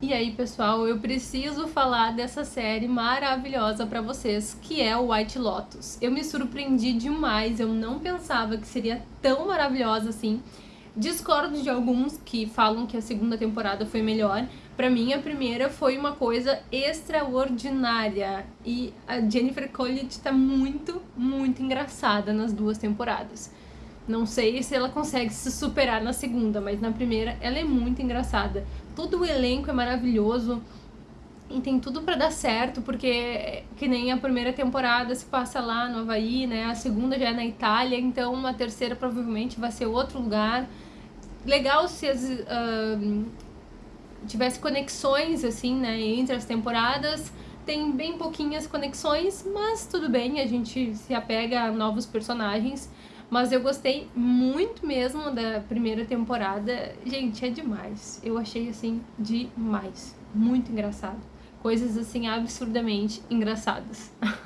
E aí, pessoal, eu preciso falar dessa série maravilhosa pra vocês, que é o White Lotus. Eu me surpreendi demais, eu não pensava que seria tão maravilhosa assim. Discordo de alguns que falam que a segunda temporada foi melhor. Pra mim, a primeira foi uma coisa extraordinária. E a Jennifer Coolidge tá muito, muito engraçada nas duas temporadas. Não sei se ela consegue se superar na segunda, mas na primeira ela é muito engraçada. Todo o elenco é maravilhoso e tem tudo para dar certo, porque que nem a primeira temporada se passa lá no Havaí, né? A segunda já é na Itália, então a terceira provavelmente vai ser outro lugar. Legal se as, uh, tivesse conexões, assim, né, entre as temporadas. Tem bem pouquinhas conexões, mas tudo bem, a gente se apega a novos personagens. Mas eu gostei muito mesmo da primeira temporada. Gente, é demais. Eu achei, assim, demais. Muito engraçado. Coisas, assim, absurdamente engraçadas.